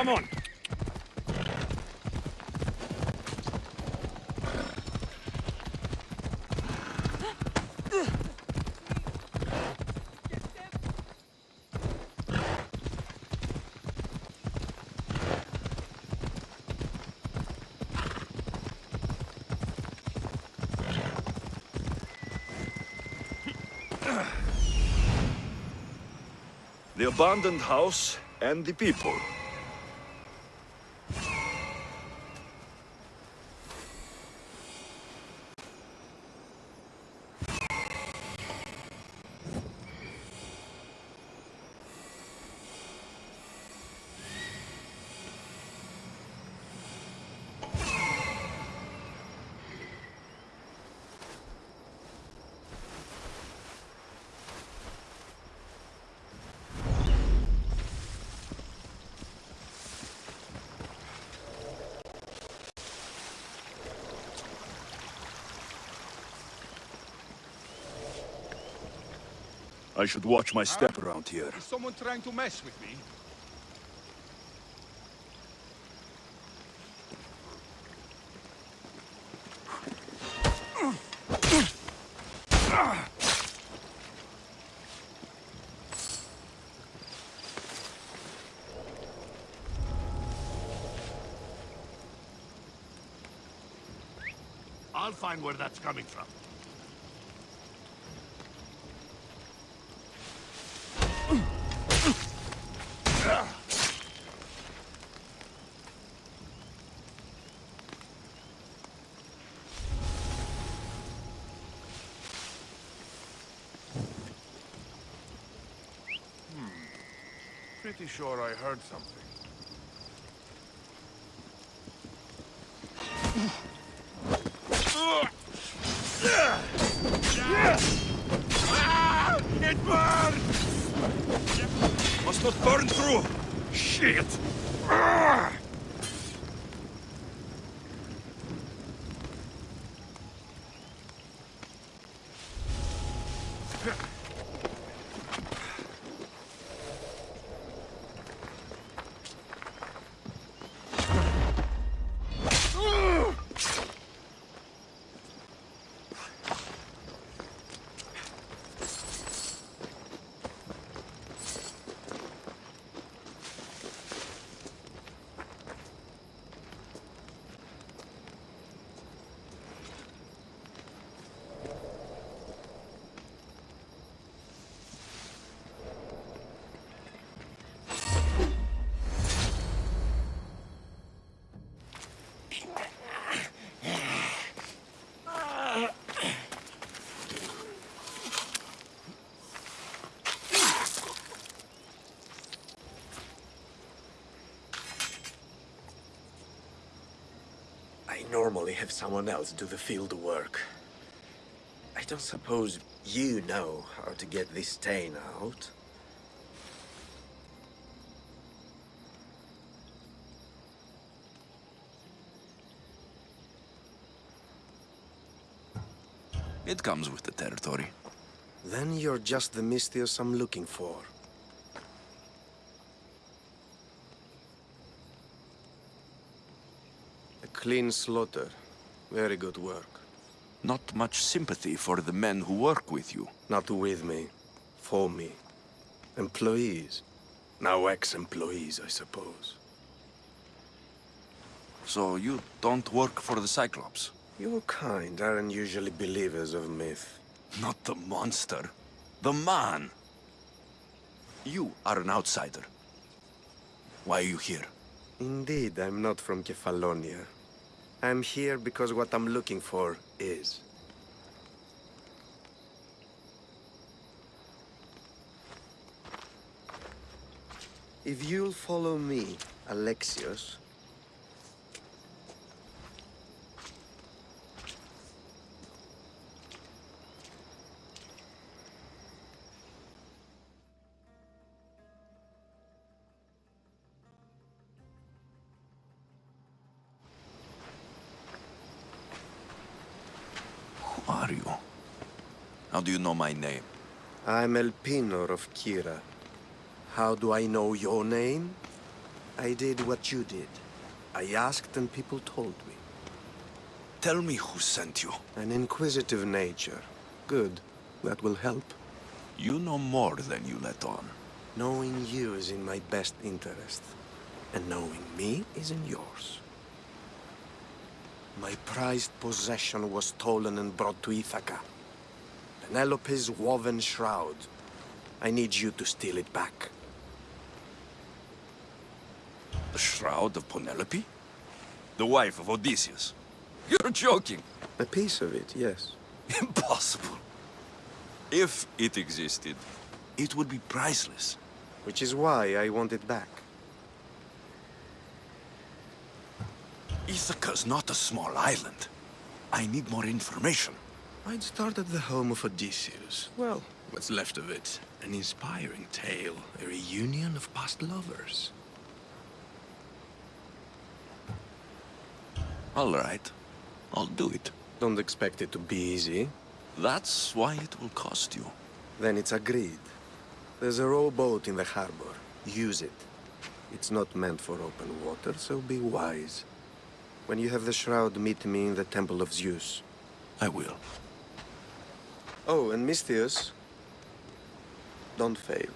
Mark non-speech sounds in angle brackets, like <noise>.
Come on. The abandoned house and the people. I should watch my step around here. Is someone trying to mess with me? I'll find where that's coming from. Pretty sure I heard something. Must not burn through! Shit! Ah! Normally have someone else do the field work. I don't suppose you know how to get this stain out. It comes with the territory. Then you're just the Misthios I'm looking for. A clean slaughter. Very good work. Not much sympathy for the men who work with you. Not with me. For me. Employees. Now ex-employees, I suppose. So you don't work for the Cyclops? Your kind aren't usually believers of myth. Not the monster. The man. You are an outsider. Why are you here? Indeed, I'm not from Kefalonia. I'm here because what I'm looking for is. If you'll follow me, Alexios, are you? How do you know my name? I'm Elpenor of Kirrha. How do I know your name? I did what you did. I asked and people told me. Tell me who sent you. An inquisitive nature. Good. That will help. You know more than you let on. Knowing you is in my best interest. And knowing me is in yours. My prized possession was stolen and brought to Ithaca. Penelope's woven shroud. I need you to steal it back. The Shroud of Penelope? The wife of Odysseus? You're joking. A piece of it, yes. <laughs> Impossible. If it existed, it would be priceless. Which is why I want it back. Ithaca's not a small island. I need more information. I'd start at the home of Odysseus. Well, what's left of it. An inspiring tale, a reunion of past lovers. All right. I'll do it. Don't expect it to be easy. That's why it will cost you. Then it's agreed. There's a rowboat in the harbor. Use it. It's not meant for open water, so be wise. When you have the shroud, meet me in the Temple of Zeus. I will. Oh, and Misthios, don't fail.